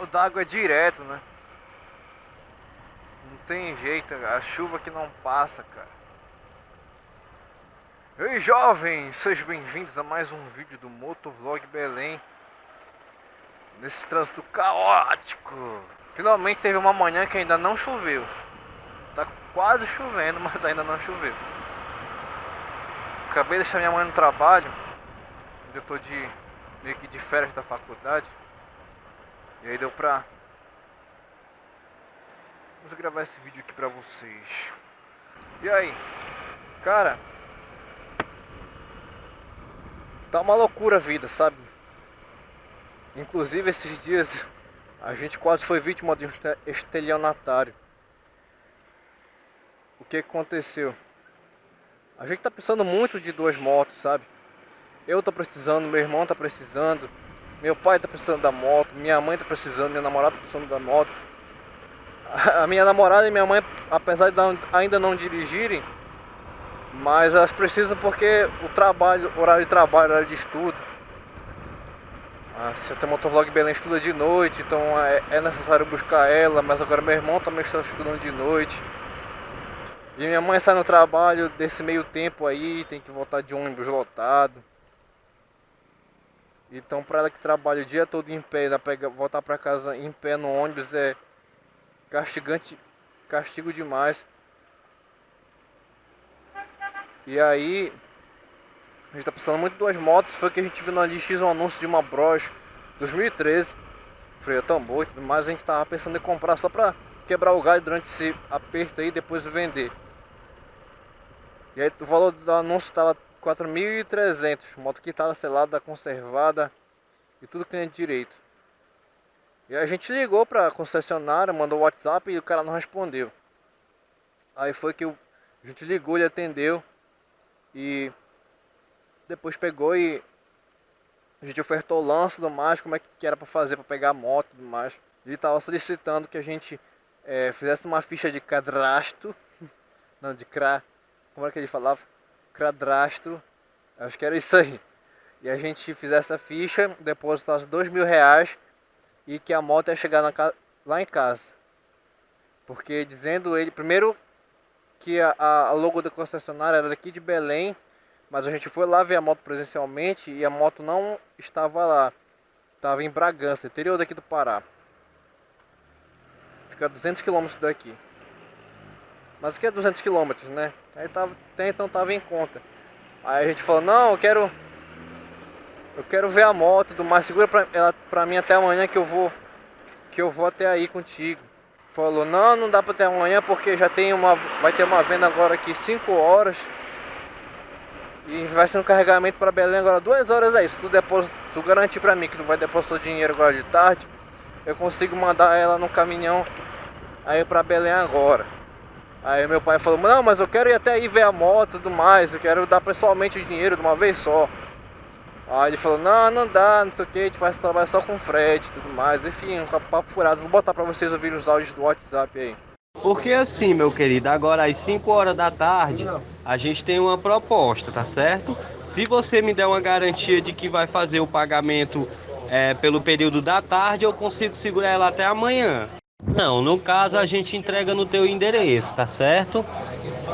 mal d'água é direto, né? Não tem jeito, a chuva que não passa, cara. Ei jovens, sejam bem-vindos a mais um vídeo do Motovlog Belém. Nesse trânsito caótico. Finalmente teve uma manhã que ainda não choveu. Tá quase chovendo, mas ainda não choveu. Acabei de deixar minha mãe no trabalho. Eu tô de meio que de férias da faculdade E aí deu pra Vamos gravar esse vídeo aqui pra vocês E aí, cara Tá uma loucura a vida, sabe? Inclusive esses dias a gente quase foi vítima de um estelionatário. O que aconteceu? A gente tá precisando muito de duas motos, sabe? Eu tô precisando, meu irmão tá precisando, meu pai tá precisando da moto, minha mãe tá precisando, minha namorada tá precisando da moto. A minha namorada e minha mãe, apesar de ainda não dirigirem, mas elas precisam porque o trabalho, horário de trabalho, horário de estudo. Ah, se até motovlog Belém estuda de noite, então é, é necessário buscar ela, mas agora meu irmão também está estudando de noite. E minha mãe sai no trabalho desse meio tempo aí, tem que voltar de ônibus lotado. Então para ela que trabalha o dia todo em pé, pega, voltar para casa em pé no ônibus é castigante, castigo demais. E aí, a gente tá precisando muito de duas motos. Foi que a gente viu na LX um anúncio de uma Bros 2013. Freio tambor e tudo mais. A gente tava pensando em comprar só pra quebrar o galho durante esse aperto aí e depois vender. E aí o valor do anúncio tava 4.300. Moto quitada, selada, conservada e tudo cliente direito. E a gente ligou pra concessionária, mandou WhatsApp e o cara não respondeu. Aí foi que a gente ligou, ele atendeu. E depois pegou e a gente ofertou o lance do mais, como é que era para fazer para pegar a moto e tudo mais. Ele estava solicitando que a gente é, fizesse uma ficha de cadastro, não, de cra, como é que ele falava? Cadastro, acho que era isso aí. E a gente fizesse a ficha, depositasse dois mil reais e que a moto ia chegar na, lá em casa. Porque dizendo ele, primeiro que a, a logo da concessionária era daqui de Belém, mas a gente foi lá ver a moto presencialmente e a moto não estava lá. Estava em Bragança, interior daqui do Pará. Fica a 200 km daqui. Mas aqui é 200 km, né? Aí tava, até então tava em conta. Aí a gente falou, não, eu quero... Eu quero ver a moto do mais segura pra, ela, pra mim até amanhã que eu vou... Que eu vou até aí contigo. Falou, não, não dá pra ter amanhã porque já tem uma. Vai ter uma venda agora aqui 5 horas. E vai ser um carregamento para Belém agora 2 horas aí. Se tu, deposita, tu garantir pra mim que tu vai depositar o dinheiro agora de tarde, eu consigo mandar ela no caminhão aí pra Belém agora. Aí meu pai falou, não, mas eu quero ir até aí ver a moto e tudo mais, eu quero dar pessoalmente o dinheiro de uma vez só. Aí ele falou, não, não dá, não sei o que, a gente vai trabalhar só com frete e tudo mais. Enfim, um papo furado. Vou botar pra vocês ouvirem os áudios do WhatsApp aí. Porque assim, meu querido, agora às 5 horas da tarde, a gente tem uma proposta, tá certo? Se você me der uma garantia de que vai fazer o pagamento é, pelo período da tarde, eu consigo segurar ela até amanhã. Não, no caso a gente entrega no teu endereço, tá certo?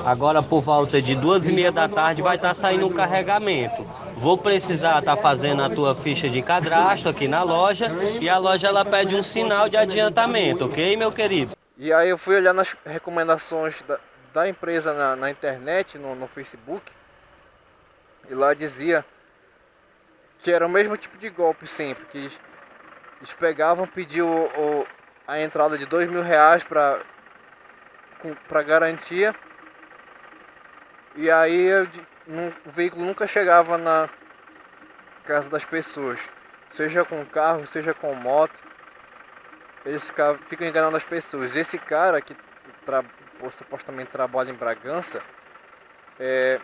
Agora por volta de duas e meia da tarde vai estar tá saindo um carregamento. Vou precisar estar tá fazendo a tua ficha de cadastro aqui na loja e a loja ela pede um sinal de adiantamento, ok, meu querido? E aí eu fui olhar nas recomendações da, da empresa na, na internet, no, no Facebook, e lá dizia que era o mesmo tipo de golpe sempre, que eles, pegavam, pediam o, o, a entrada de dois mil reais para para garantia e aí o veículo nunca chegava na casa das pessoas, seja com carro, seja com moto, eles ficam, ficam enganando as pessoas. Esse cara que tra, supostamente trabalha em Bragança, é,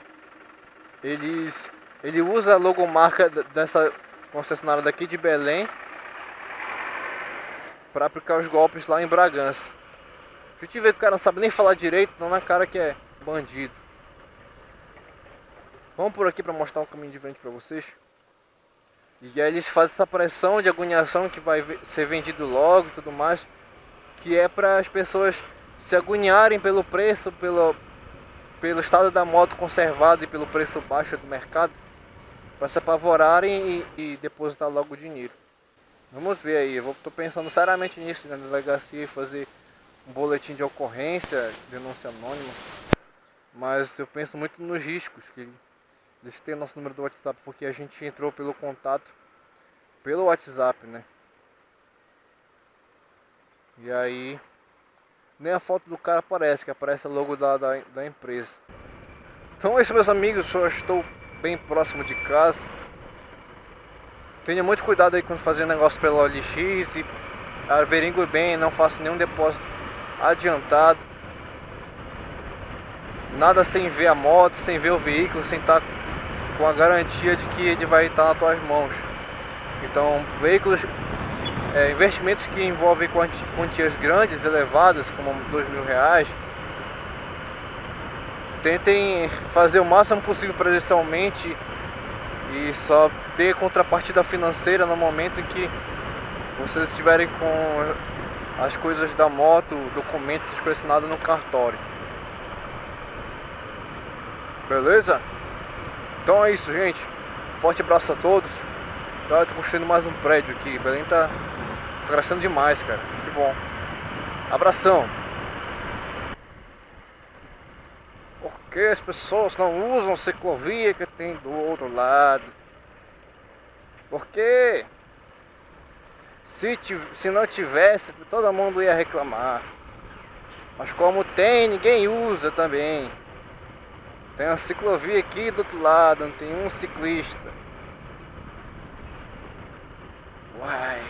eles, ele usa a logomarca dessa concessionária daqui de Belém para aplicar os golpes lá em Bragança. Gente vê que o cara não sabe nem falar direito, não na cara que é bandido. Vamos por aqui para mostrar um caminho diferente para vocês. E aí eles fazem essa pressão de agoniação que vai ser vendido logo e tudo mais, que é para as pessoas se agoniarem pelo preço, pelo, pelo estado da moto conservado e pelo preço baixo do mercado, para se apavorarem e, e, depositar logo o dinheiro. Vamos ver aí, eu estou pensando seriamente nisso na delegacia fazer um boletim de ocorrência, denúncia anônima. Mas eu penso muito nos riscos que eles têm nosso número do WhatsApp porque a gente entrou pelo contato pelo WhatsApp, né? E aí nem a foto do cara aparece, que aparece logo da, da, da empresa. Então é isso meus amigos, eu estou bem próximo de casa. Tenha muito cuidado aí quando fazer negócio pelo OLX e averigue bem, não faça nenhum depósito adiantado. Nada sem ver a moto, sem ver o veículo, sem estar com a garantia de que ele vai estar nas tuas mãos. Então, veículos é, investimentos que envolvem quantias grandes, elevadas, como dois mil reais, tentem fazer o máximo possível presencialmente e só ter contrapartida financeira no momento em que vocês estiverem com as coisas da moto, documentos, essas no cartório. Beleza? Então é isso, gente. Forte abraço a todos. Tá, tô construindo mais um prédio aqui. Belém tá Tá crescendo demais, cara. Que bom. Abração. Por que as pessoas não usam ciclovia que tem do outro lado? Por quê? Se, se não tivesse, todo mundo ia reclamar. Mas como tem, ninguém usa também. Tem uma ciclovia aqui do outro lado, não tem um ciclista. Uai.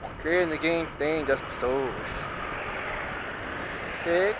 Porque ninguém entende as pessoas. Que,